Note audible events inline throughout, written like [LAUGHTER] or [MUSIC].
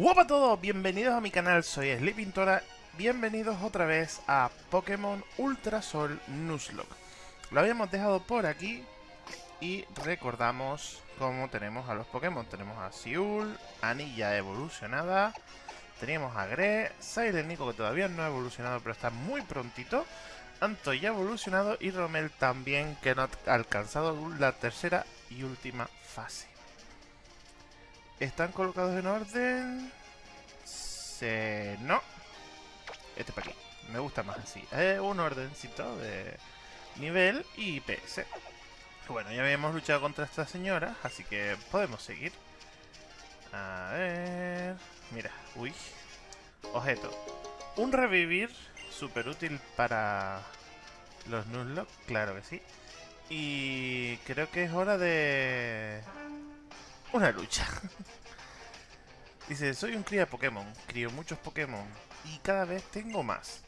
Hola a todos, bienvenidos a mi canal, soy Sleepintora, bienvenidos otra vez a Pokémon Ultra Sol Nuzlocke. Lo habíamos dejado por aquí y recordamos cómo tenemos a los Pokémon. Tenemos a Siul, Anilla evolucionada, teníamos a Gre, Nico que todavía no ha evolucionado pero está muy prontito, Anto ya evolucionado y Romel también que no ha alcanzado la tercera y última fase. ¿Están colocados en orden? Se... No. Este para aquí. Me gusta más así. Es un ordencito de nivel y PS. Bueno, ya habíamos luchado contra esta señora, así que podemos seguir. A ver... Mira, uy. Objeto. Un revivir, súper útil para los Nuzlocke, claro que sí. Y creo que es hora de una lucha. Dice, soy un cría Pokémon, crío muchos Pokémon y cada vez tengo más.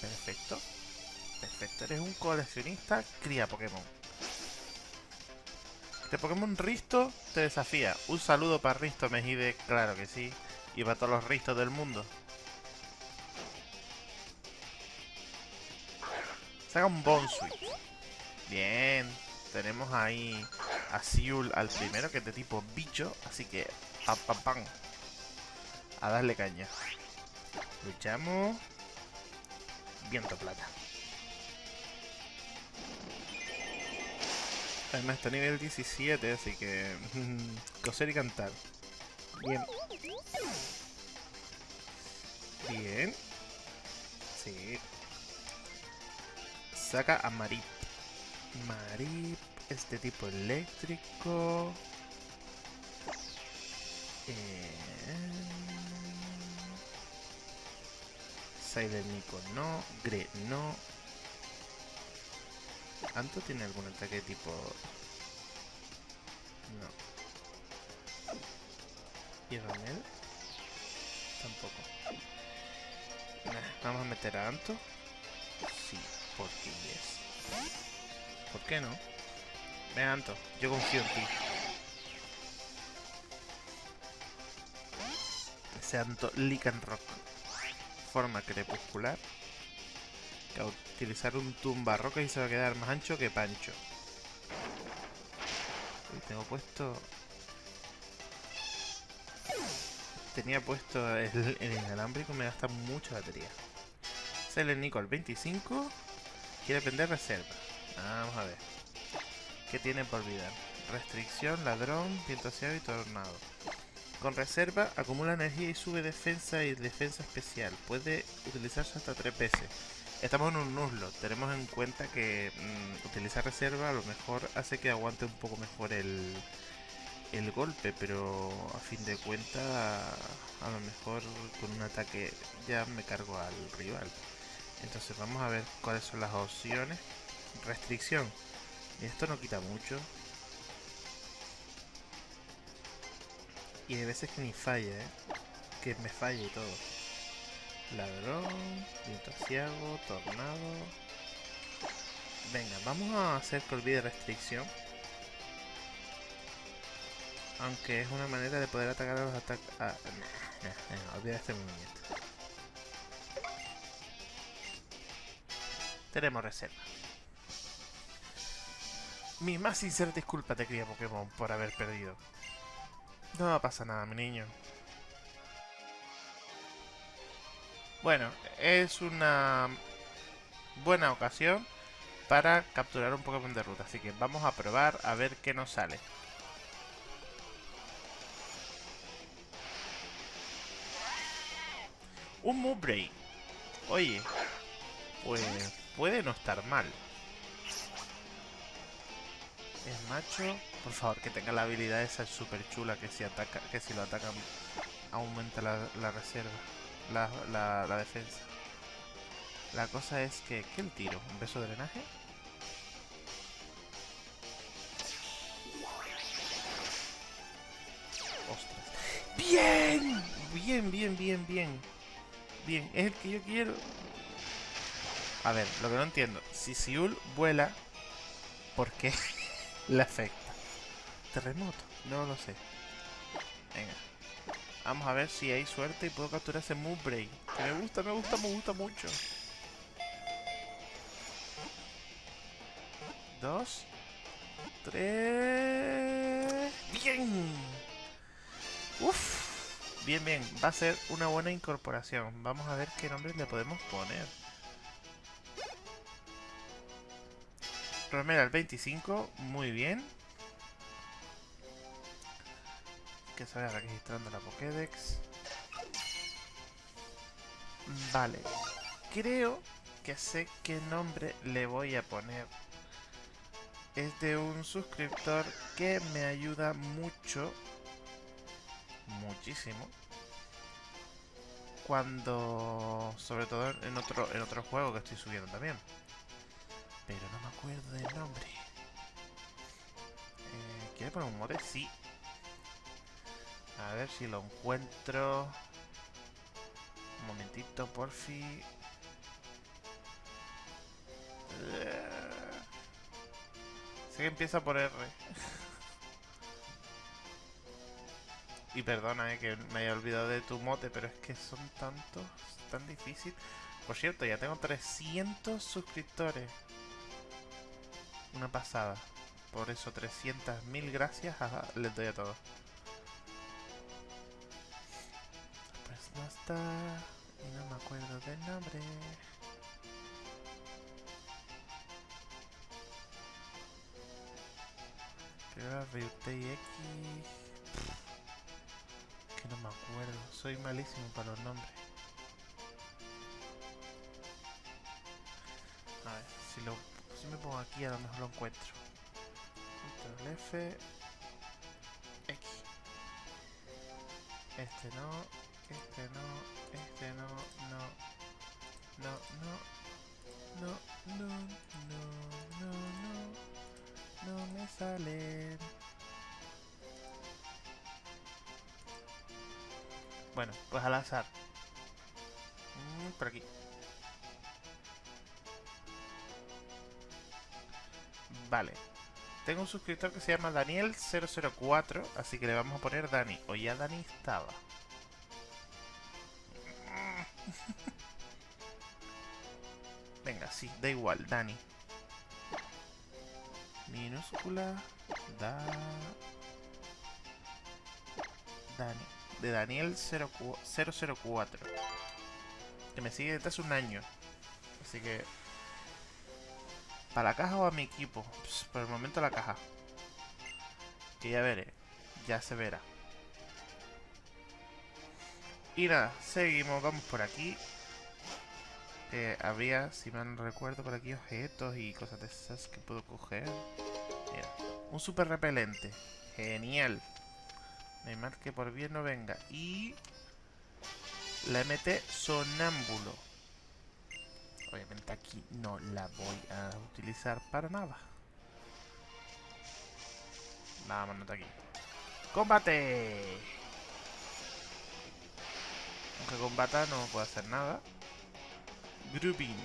Perfecto. Perfecto, eres un coleccionista cría Pokémon. Este Pokémon Risto te desafía. Un saludo para Risto Mejide, claro que sí. Y para todos los Ristos del mundo. Saca un Bonsui. Bien. Tenemos ahí a Siul al primero, que es de tipo bicho. Así que, pam, pam, pam. A darle caña. Luchamos. Viento plata. Además está a nivel 17, así que... [LAUGHS] coser y cantar. Bien. Bien. Sí. Saca a Marip. Marip este tipo eléctrico. Eh... Nico no. Gre no. ¿Anto tiene algún ataque tipo...? No. ¿Y Ramel? Tampoco. Vamos a meter a Anto. Sí, porque yes. ¿Por qué no? Ven, Anto, yo confío en ti. Ese Anto Rock. Forma crepuscular. Utilizar un tumba roca y se va a quedar más ancho que pancho. Y tengo puesto... Tenía puesto el, el inalámbrico, me gasta mucha batería. Sale Nico al 25. Quiere aprender reserva. Vamos a ver. ¿Qué tiene por vida? Restricción, ladrón, viento y tornado. Con reserva, acumula energía y sube defensa y defensa especial. Puede utilizarse hasta 3 veces. Estamos en un nuzlo. Tenemos en cuenta que mm, utilizar reserva a lo mejor hace que aguante un poco mejor el, el golpe, pero a fin de cuentas a lo mejor con un ataque ya me cargo al rival. Entonces vamos a ver cuáles son las opciones. Restricción. Esto no quita mucho. Y hay veces que ni falla, ¿eh? Que me falla y todo. Ladrón, viento tornado... Venga, vamos a hacer que olvide restricción. Aunque es una manera de poder atacar a los ataques... Ah, no, olvida este movimiento. Tenemos reserva. Mi más sincera disculpa te cría Pokémon por haber perdido. No pasa nada, mi niño. Bueno, es una buena ocasión para capturar un Pokémon de ruta. Así que vamos a probar a ver qué nos sale. Un Moonbreak. Oye, pues puede no estar mal es macho. Por favor, que tenga la habilidad esa super chula que si ataca, que si lo atacan aumenta la, reserva, la, la, defensa. La cosa es que, ¿qué el tiro? ¿Un beso de drenaje? ¡Ostras! ¡Bien! Bien, bien, bien, bien. Bien, es el que yo quiero. A ver, lo que no entiendo. Si Siul vuela, ¿por qué? [LAUGHS] le afecta. Terremoto, no lo sé. Venga. Vamos a ver si hay suerte y puedo capturar ese Moonbreak. Que me gusta, me gusta, me gusta mucho. Dos. Tres. ¡Bien! Uf. Bien, bien. Va a ser una buena incorporación. Vamos a ver qué nombre le podemos poner. Romero al 25. Muy bien. Que se vaya registrando la Pokédex. Vale. Creo que sé qué nombre le voy a poner. Es de un suscriptor que me ayuda mucho. Muchísimo. Cuando... Sobre todo en otro, en otro juego que estoy subiendo también. Acuerdo del nombre. Eh, ¿Quiere poner un mote? Sí. A ver si lo encuentro. Un momentito, porfi. Sé que empieza por R. y perdona eh, que me haya olvidado de tu mote, pero es que son tantos, tan difícil. Por cierto, ya tengo 300 suscriptores. Una pasada. Por eso 300 mil gracias les doy a todos. no está y no me acuerdo del nombre. Que no me acuerdo. Soy malísimo para los nombres. Me pongo aquí a lo mejor lo encuentro. Control F. X. Este no. Este no, este no, no, no, no, no, no, no, no, no, no me salen. Bueno, pues al azar. Mm, por aquí. Vale. Tengo un suscriptor que se llama Daniel004, así que le vamos a poner Dani. O ya Dani estaba. [LAUGHS] Venga, sí, da igual, Dani. Minúscula. Da... Dani. De Daniel 004. Que me sigue desde hace un año. Así que... ¿Para la caja o a mi equipo? Pues, por el momento la caja. Que ya veré. Ya se verá. Y nada, seguimos, vamos por aquí. Eh, habría, si mal recuerdo, por aquí objetos y cosas de esas que puedo coger. Mira, un super repelente. Genial. No que por bien no venga. Y... La MT Sonámbulo. Obviamente aquí no la voy a utilizar para nada. Vámonos de aquí. ¡Combate! Aunque combata no puedo hacer nada. Grouping.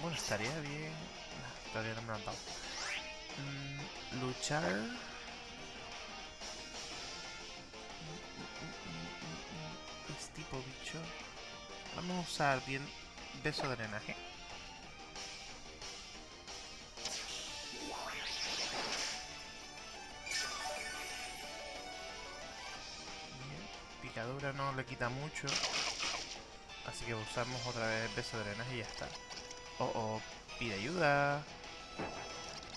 Bueno, estaría bien... todavía no me lo han dado. Mm, luchar... Tipo bicho. Vamos a usar bien beso de drenaje. no le quita mucho. Así que usamos otra vez el peso de drenaje y ya está. Oh, oh, pide ayuda.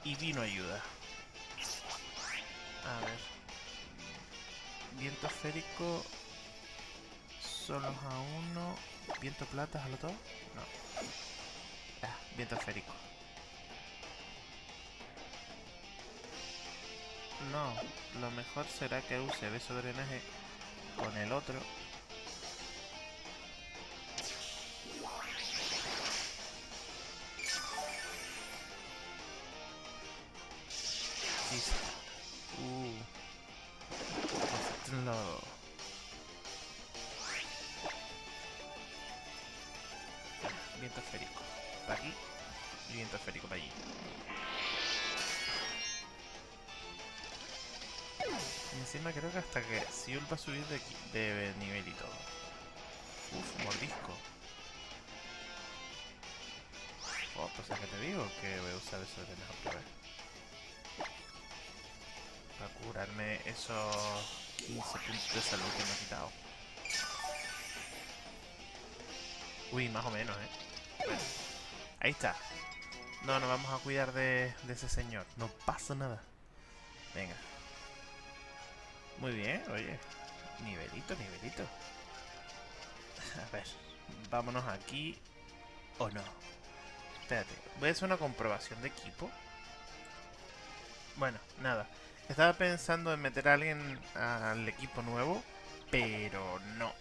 Y vino ayuda. A ver. Viento esférico. Solo a uno. Viento plata, ¿a lo todo? No. Ah, viento esférico. No, lo mejor será que use beso de drenaje con el otro. Uh. Subir de, nivel y todo. Uf, mordisco. Oh, pues es que te digo que voy a usar eso de mejor que ver. Para curarme esos 15 puntos de salud que me he quitado. Uy, más o menos, ¿eh? Ahí está. No, nos vamos a cuidar de ese señor. No pasa nada. Venga. Muy bien, oye. Nivelito, nivelito. A ver. Vámonos aquí. ¿O no? Espérate. Voy a hacer una comprobación de equipo. Bueno, nada. Estaba pensando en meter a alguien al equipo nuevo. Pero no.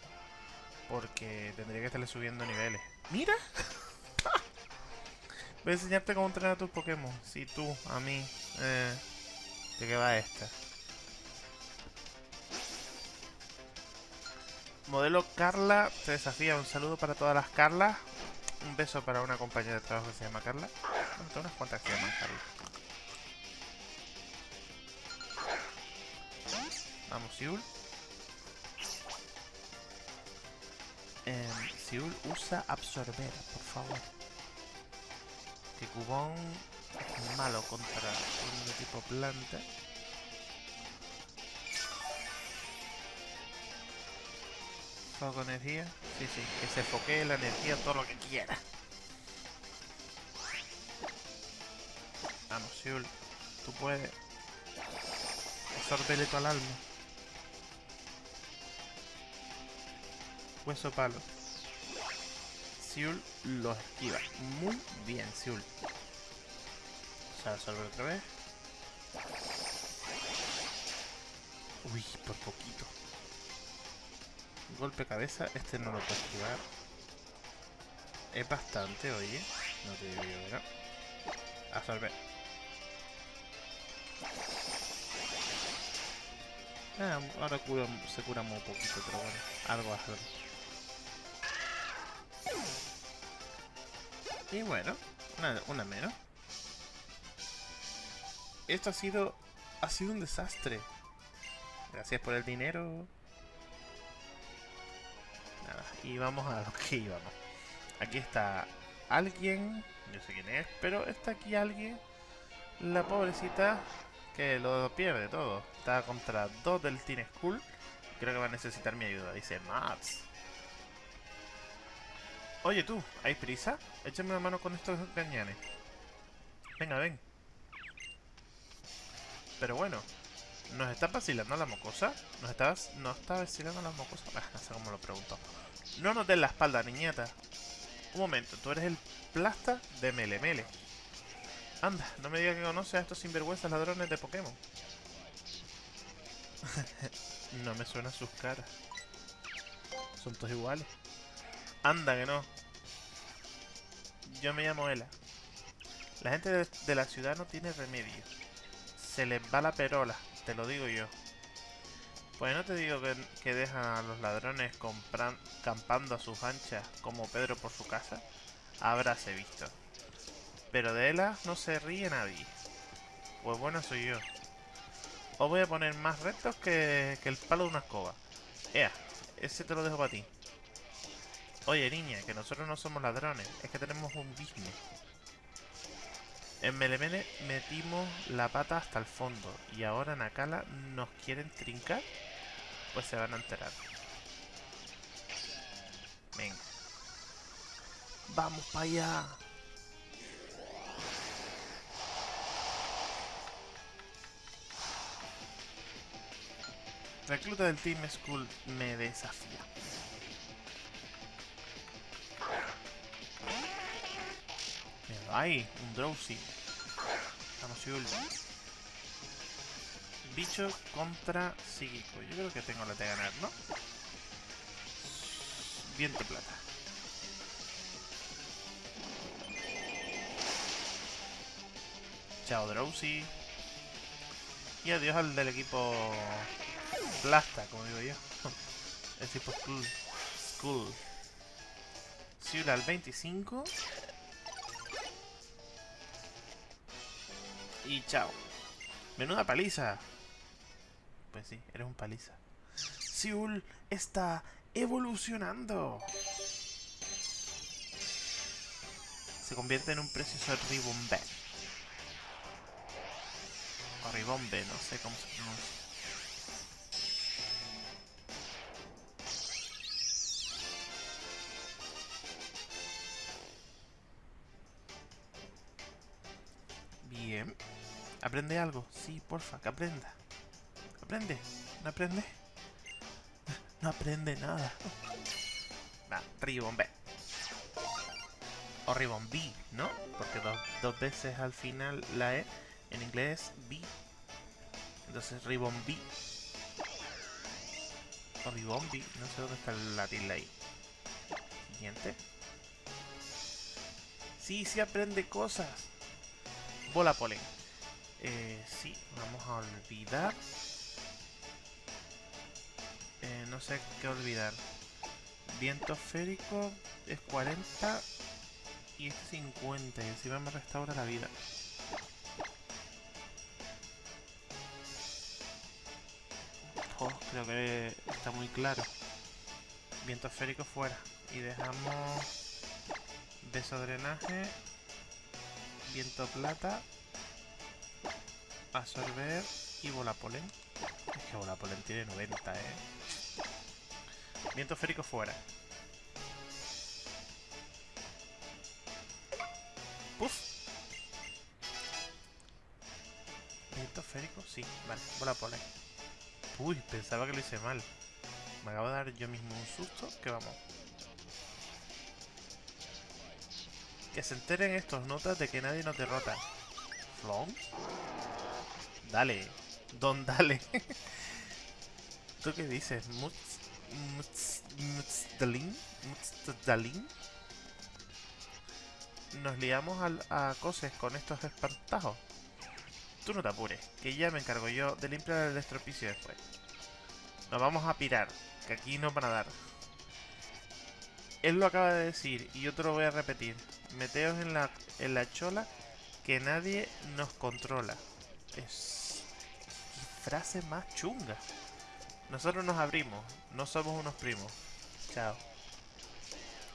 Porque tendría que estarle subiendo niveles. ¡Mira! [LAUGHS] Voy a enseñarte cómo entrenar a tus Pokémon. Si tú, a mí. Eh, ¿De qué va esta? Modelo Carla te desafía. Un saludo para todas las Carlas. Un beso para una compañera de trabajo que se llama Carla. Bueno, tengo unas cuantas que se llaman Carla. Vamos, Siul. Em, Siul usa absorber, por favor. Que Cubón es malo contra un tipo planta. Foco energía. Sí, sí, que se foquee la energía todo lo que quiera. Vamos, Siul. Tú puedes. Absorbele tu al alma. Hueso palo. Siul lo esquiva. Muy bien, Siul. Se absorbe otra vez. Uy, por poquito. Golpe cabeza, este no lo puedo esquivar. Es bastante, oye. No te digo yo, ¿verdad? Absorbe. Ah, ahora cura, se cura muy poquito, pero bueno, algo algo. Y bueno, una, una menos. Esto ha sido, ha sido un desastre. Gracias por el dinero. Y vamos a lo que íbamos. Aquí está alguien, yo sé quién es, pero está aquí alguien, la pobrecita, que lo pierde todo. Está contra dos del Teen School. Creo que va a necesitar mi ayuda. Dice Mats. Oye tú, ¿hay prisa? Échame una mano con estos gañanes. Venga, ven. Pero bueno, ¿nos está vacilando la mocosa? ¿Nos está, ¿nos está vacilando la mocosa? Ah, [LAUGHS] no sé cómo lo pregunto. No nos den la espalda, niñata. Un momento, tú eres el plasta de Mele Mele. Anda, no me digas que conoces a estos sinvergüenzas ladrones de Pokémon. [LAUGHS] no me suenan sus caras. Son todos iguales. Anda que no. Yo me llamo Ela. La gente de la ciudad no tiene remedio. Se les va la perola, te lo digo yo. Pues no te digo que, que dejan a los ladrones compran, campando a sus anchas como Pedro por su casa. Habráse visto. Pero de Ela no se ríe nadie. Pues bueno soy yo. Os voy a poner más retos que, que el palo de una escoba. Ea, ese te lo dejo para ti. Oye, niña, que nosotros no somos ladrones. Es que tenemos un business. En Melemele metimos la pata hasta el fondo. Y ahora en Akala nos quieren trincar. Pues se van a enterar. Venga. Vamos para allá. Recluta del Team School me desafía. Mira, ahí, un Drowsy. Yul. Bicho contra psíquico. Yo creo que tengo la de ganar, ¿no? Viento plata. Chao, Drowsy. Y adiós al del equipo Plasta, como digo yo. [LAUGHS] El tipo Skull. Skull. Siula al 25. Y chao. Menuda paliza. Pues sí, eres un paliza. Seúl está evolucionando. Se convierte en un precioso ribombe. O ribombe, no sé cómo se pronuncia. Bien. ¿Aprende algo? Sí, porfa, que aprenda. ¿Aprende? ¿No aprende? No aprende nada. Va. O ribombi, ¿no? Porque dos, dos veces al final la E en inglés es B. Entonces ribombi. O ribombi. No sé dónde está la tilde ahí. Siguiente. Sí, sí aprende cosas. Bola polen. Eh, sí, vamos a olvidar. No sé qué olvidar. Viento férico es 40 y este 50 y encima me restaura la vida. Oh, creo que está muy claro. Viento férico fuera. Y dejamos beso drenaje, viento plata, absorber y bola polen. Es que bola polen tiene 90, eh. Viento férico fuera. Puf. Viento férico, sí, vale, bola polen. Uy, pensaba que lo hice mal. Me acabo de dar yo mismo un susto, que vamos. Que se enteren estos notas de que nadie nos derrota. ¿Flon? Dale. Don, dale. [LAUGHS] ¿Tú qué dices? ¿Mutz? ¿Mutz? ¿Mutzdalin? ¿Mutzdalin? Nos liamos a coses con estos espantajos. Tú no te apures, que ya me encargo yo de limpiar el estropicio después. Nos vamos a pirar, que aquí no van a dar. Él lo acaba de decir y yo te lo voy a repetir. Meteos en la, en la chola que nadie nos controla. Es... ¿Qué frase más chunga? Nosotros nos abrimos, no somos unos primos. Chao.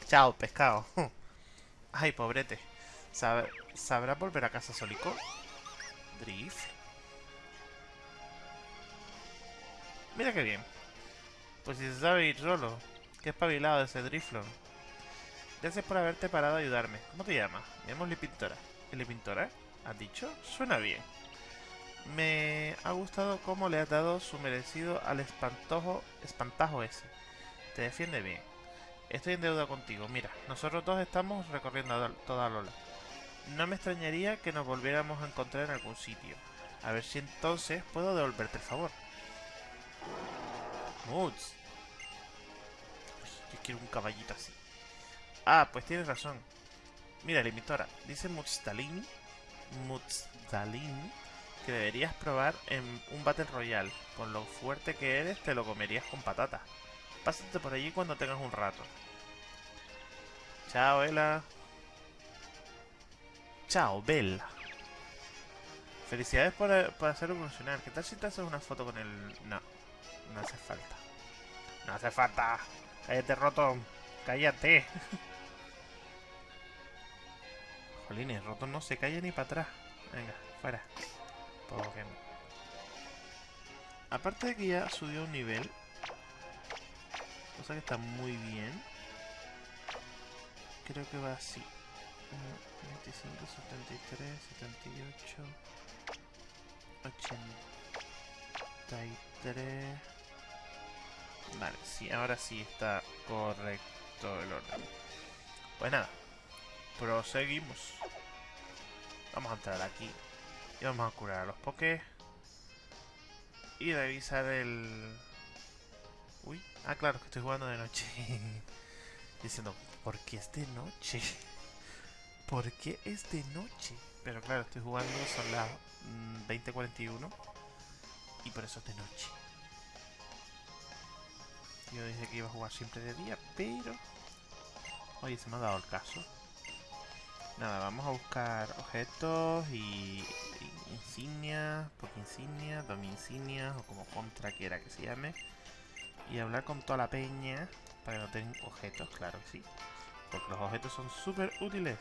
Chao, pescado. [LAUGHS] Ay, pobrete. ¿Sab ¿Sabrá volver a casa solico? Drift. Mira qué bien. Pues si se sabe ir solo. Qué espabilado ese Driflon. Gracias por haberte parado a ayudarme. ¿Cómo te llamas? Me llamo Lipintora. ¿Lipintora? ¿Has dicho? Suena bien. Me ha gustado cómo le has dado su merecido al espantojo, espantajo ese. Te defiende bien. Estoy en deuda contigo. Mira, nosotros dos estamos recorriendo toda Lola. No me extrañaría que nos volviéramos a encontrar en algún sitio. A ver si entonces puedo devolverte el favor. Moods. Yo quiero un caballito así. Ah, pues tienes razón. Mira, limitora. Dice Mutstalin. Mutstalin. Que deberías probar en un Battle Royale. Con lo fuerte que eres, te lo comerías con patata. Pásate por allí cuando tengas un rato. Chao, Ela. Chao, Bella. Felicidades por, por hacer evolucionar. ¿Qué tal si te haces una foto con el...? No, no hace falta. No hace falta. Cállate, roto. Cállate. [LAUGHS] Jolines, roto no se calla ni para atrás. Venga, fuera. Aparte de que ya subió un nivel. Cosa que está muy bien. Creo que va así. 25, 73, 78, 83... Vale, sí, ahora sí está correcto el orden. Pues nada, proseguimos. Vamos a entrar aquí y vamos a curar a los pokés. Y revisar el... Uy, ah claro, que estoy jugando de noche. [LAUGHS] Diciendo, ¿por qué es de noche? [LAUGHS] ¿Por qué es de noche? Pero claro, estoy jugando, son las 20.41 y por eso es de noche. Yo dije que iba a jugar siempre de día, pero... Oye, se me ha dado el caso. Nada, vamos a buscar objetos y insignia, Poke insignia, Domi insignia, o como contra quiera que se llame. Y hablar con toda la peña para que no tengan objetos, claro que sí. Porque los objetos son súper útiles.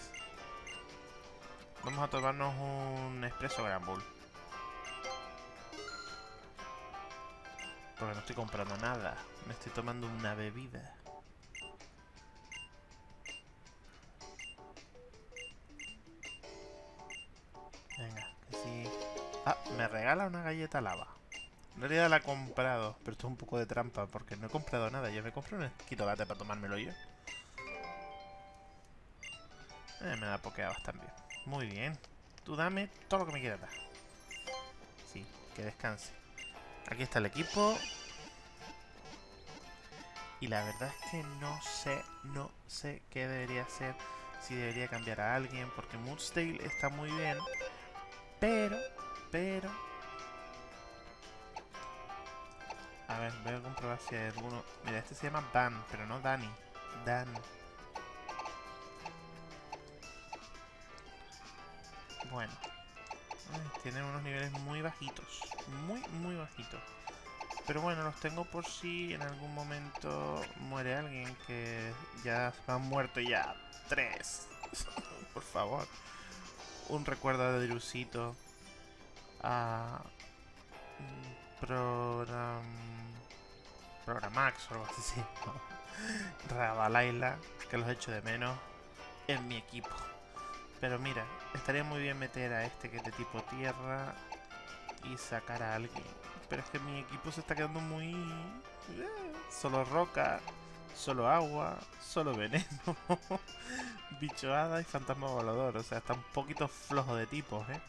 Vamos a tomarnos un expreso Gran Bull. Porque no estoy comprando nada. Me estoy tomando una bebida. Me regala una galleta lava. En realidad la he comprado, pero esto es un poco de trampa porque no he comprado nada. Yo me compré un esquitolate para tomármelo yo. Eh, me da pokeabas también. Muy bien. Tú dame todo lo que me quieras dar. Sí, que descanse. Aquí está el equipo. Y la verdad es que no sé, no sé qué debería hacer. Si debería cambiar a alguien. Porque Moonstale está muy bien. Pero, pero... A ver, voy a comprobar si hay alguno... Mira, este se llama Dan, pero no Dani. Dan. Bueno. tienen unos niveles muy bajitos. Muy, muy bajitos. Pero bueno, los tengo por si en algún momento muere alguien que ya han muerto ya. Tres. [LAUGHS] por favor. Un recuerdo de Drusito. A... Program... Programax o algo así. [LAUGHS] Rabalaila, que los echo de menos en mi equipo. Pero mira, estaría muy bien meter a este que es de tipo tierra y sacar a alguien. Pero es que mi equipo se está quedando muy... Eh, solo roca, solo agua, solo veneno, [LAUGHS] bichoada y fantasma volador. O sea, está un poquito flojo de tipos, ¿eh?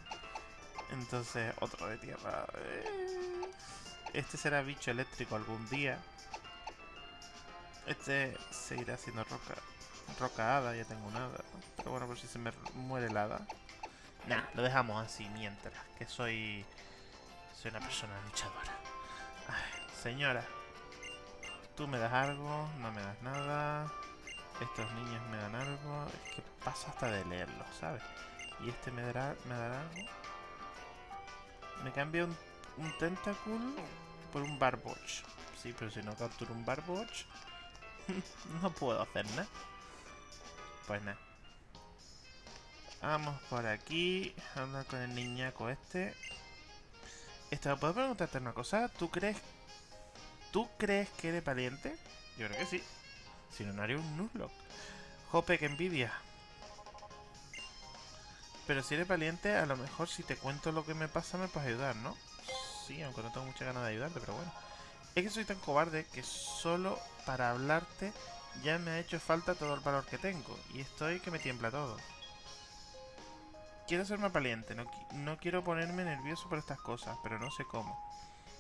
Entonces, otro de tierra. Eh, este será bicho eléctrico algún día. Este seguirá siendo roca. Roca hada, ya tengo nada. Pero bueno, por si se me muere el hada. Nah, lo dejamos así mientras. Que soy... Soy una persona luchadora. señora. Tú me das algo, no me das nada. Estos niños me dan algo. Es que paso hasta de leerlo, ¿sabes? Y este me dará, me dará algo. Me cambia un, un Tentacool por un Barboch. Sí, pero si no capturo un Barboch, [LAUGHS] no puedo hacer nada. Pues nada. Vamos por aquí. Hablar con el niñaco este. Esto, ¿puedo preguntarte una cosa? ¿Tú crees... ¿Tú crees que eres valiente? Yo creo que sí. Si no, no haría un Nuzlocke. Jope, que envidia. Pero si eres valiente, a lo mejor si te cuento lo que me pasa me puedes ayudar, ¿no? Sí, aunque no tengo mucha ganas de ayudarte, pero bueno. Es que soy tan cobarde que solo para hablarte ya me ha hecho falta todo el valor que tengo. Y estoy que me tiembla todo. Quiero ser más valiente, no, quiero ponerme nervioso por estas cosas, pero no sé cómo.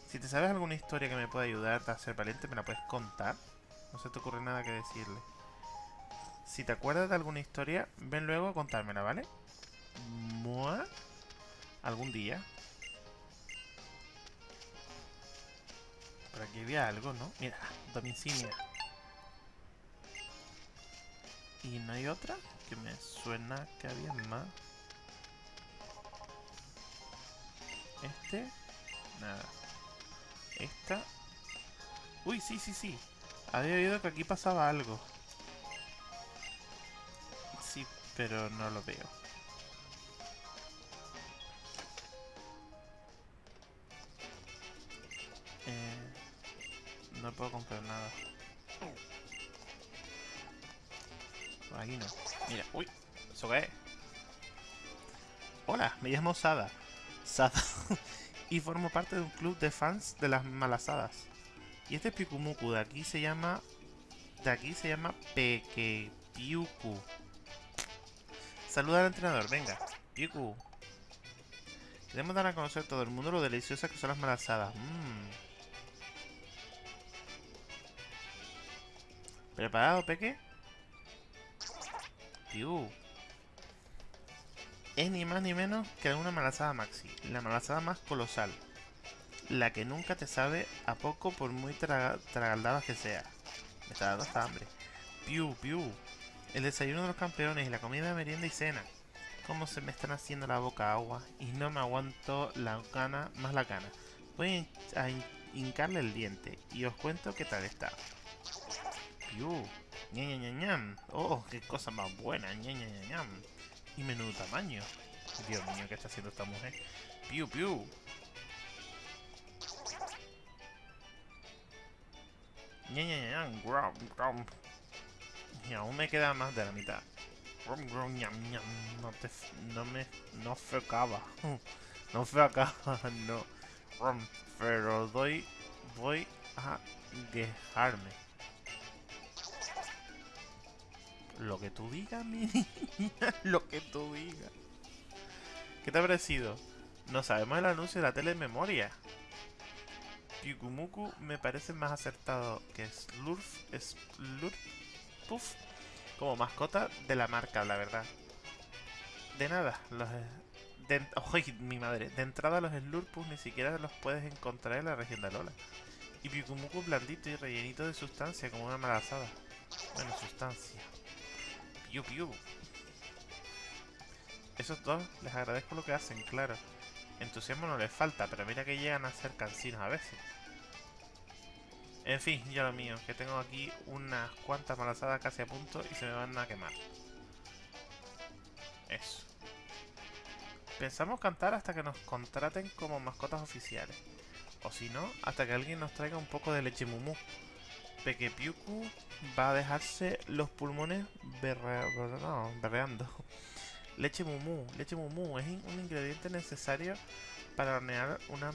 Si te sabes alguna historia que me pueda ayudar a ser valiente, ¿me la puedes contar? No se te ocurre nada que decirle. Si te acuerdas de alguna historia, ven luego a contármela, ¿vale? ¿Mua? Algún día. Por aquí había algo, ¿no? Mira, domicilia. Y no hay otra que me suena que había más. Este. Nada. Esta. Uy, sí, sí, sí. Había oído que aquí pasaba algo. Sí, pero no lo veo. Puedo comprar nada. aquí no. Mira, uy, ¿eso qué es? Hola, me llamo Sada. Sada. [LAUGHS] y formo parte de un club de fans de las malasadas. Y este Pikumuku de aquí se llama... De aquí se llama Pekepiuku. Saluda al entrenador, venga. Piuku. Queremos dar a conocer todo el mundo lo deliciosas que son las malasadas. Mmm. ¿Preparado, Peque? Es ni más ni menos que una malazada maxi, la malazada más colosal. La que nunca te sabe a poco por muy tragaldada que sea. Me está dando hasta hambre. Piu, piu. El desayuno de los campeones y la comida de merienda y cena. cómo se me están haciendo la boca agua y no me aguanto la gana, más la gana. Voy a hincarle el diente y os cuento qué tal está. Piu, ña, ña, ña, Oh, qué cosa más buena, ña, ña, Y menudo tamaño. Dios mío, ¿qué está haciendo esta mujer? Piu, piu. Ña, ña, ña, Y aún me queda más de la mitad. No te... No me... No acaba. [LAUGHS] No acaba, [LAUGHS] no. Pero doy... Voy a dejarme. Lo que tú digas, mi niña. [LAUGHS] Lo que tú digas. ¿Qué te ha parecido? No sabemos el anuncio de la tele en memoria. Pikumuku me parece más acertado que Slurf, Slurf, Puff como mascota de la marca, la verdad. De nada, los... De, mi madre! De entrada los Slurpus ni siquiera los puedes encontrar en la región de Alola. Y Pikumuku blandito y rellenito de sustancia, como una malazada. Bueno, sustancia. Piu piu. Esos dos les agradezco lo que hacen, claro. Entusiasmo no les falta, pero mira que llegan a ser cansinos a veces. En fin, ya lo mío, que tengo aquí unas cuantas malazadas casi a punto y se me van a quemar. Eso. Pensamos cantar hasta que nos contraten como mascotas oficiales. O si no, hasta que alguien nos traiga un poco de leche mumu. Pequepiuku va a dejarse los pulmones berreando. Leche mumu, leche mumu es un ingrediente necesario para hornear una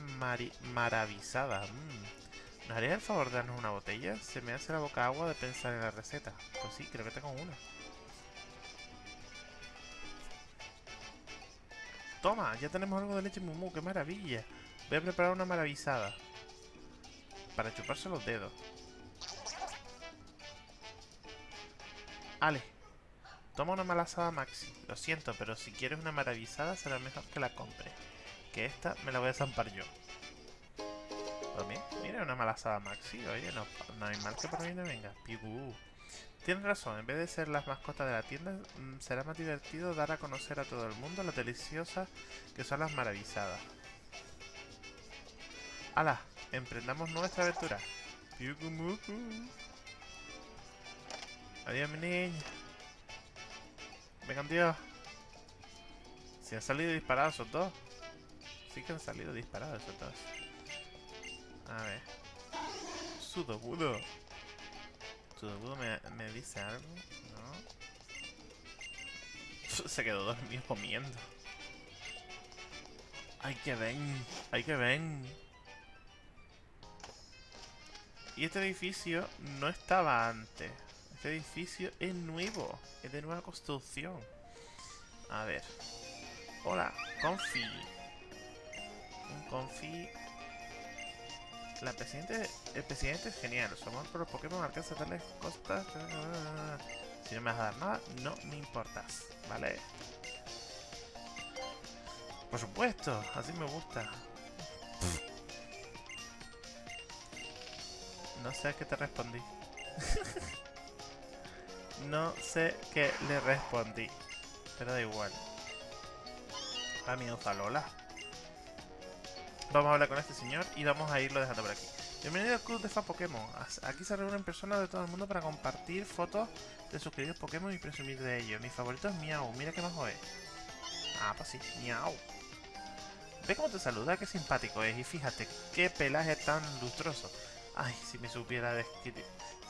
maravizada. Mm. ¿Nos haría el favor de darnos una botella? Se me hace la boca agua de pensar en la receta. Pues sí, creo que tengo una. Toma, ya tenemos algo de leche mumu, qué maravilla. Voy a preparar una maravizada. Para chuparse los dedos. Ale, toma una malazada maxi. Lo siento, pero si quieres una maravizada será mejor que la compre. Que esta me la voy a zampar yo. Mira, una malazada maxi. Oye, no, no hay mal que por mí no venga. Pigu. Tienes razón, en vez de ser las mascotas de la tienda, mm, será más divertido dar a conocer a todo el mundo lo deliciosas que son las maravizadas. ¡Hala! Emprendamos nuestra aventura. Adiós, mi niña. Vengan, Dios. Si han salido disparados esos dos. Sí que han salido disparados esos dos. A ver. Sudobudo. Sudobudo me, me dice algo, ¿no? [LAUGHS] Se quedó dormido comiendo. ¡Ay, que ven! ¡Ay, que ven! Y este edificio no estaba antes. Este edificio es nuevo. Es de nueva construcción. A ver. Hola, Confi. Un Confi la presidente, el presidente es genial. Su amor por los Pokémon alcanza tales costas. Si no me vas a dar nada, no me importas, ¿vale? Por supuesto, así me gusta. No sé qué te respondí. [LAUGHS] no sé qué le respondí. Pero da igual. Amigo Zalola. Vamos a hablar con este señor y vamos a irlo dejando por aquí. Bienvenido al club de fan Pokémon. Aquí se reúnen personas de todo el mundo para compartir fotos de sus queridos Pokémon y presumir de ellos. Mi favorito es Miau. Mira qué majo es. Ah, pues sí, Miau. Ve cómo te saluda, qué simpático es. Y fíjate, qué pelaje tan lustroso. Ay, si me supiera describir...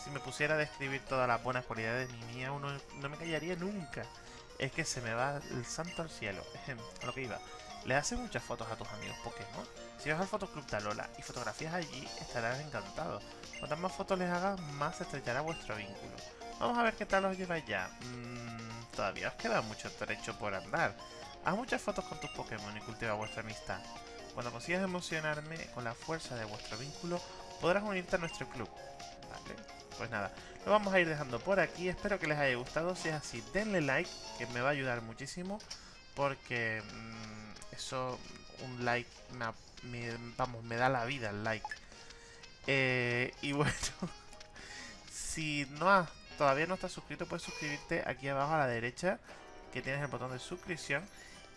Si me pusiera a describir todas las buenas cualidades de mi Miau, no, no me callaría nunca. Es que se me va el santo al cielo. [LAUGHS] a lo que iba. Le haces muchas fotos a tus amigos Pokémon. Si vas al Fotoclub de Alola y fotografías allí, estarás encantado. Cuantas más fotos les hagas, más estrechará vuestro vínculo. Vamos a ver qué tal os lleváis ya. Mmm, todavía os queda mucho trecho por andar. Haz muchas fotos con tus Pokémon y cultiva vuestra amistad. Cuando consigas emocionarme con la fuerza de vuestro vínculo, podrás unirte a nuestro club. ¿Vale? Pues nada, lo vamos a ir dejando por aquí. Espero que les haya gustado. Si es así, denle like, que me va a ayudar muchísimo. Porque... Mmm, eso, un like, me, vamos, me da la vida el like. Eh, y [LAUGHS] bueno, si no todavía no estás suscrito, puedes suscribirte aquí abajo a la derecha que tienes el botón de suscripción.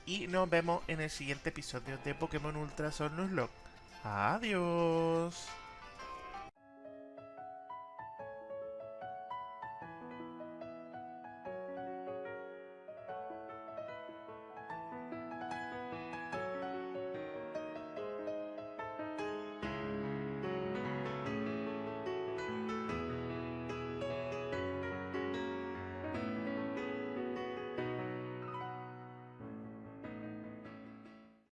Y nos vemos en el siguiente episodio de Pokémon Ultra Sol. Adiós.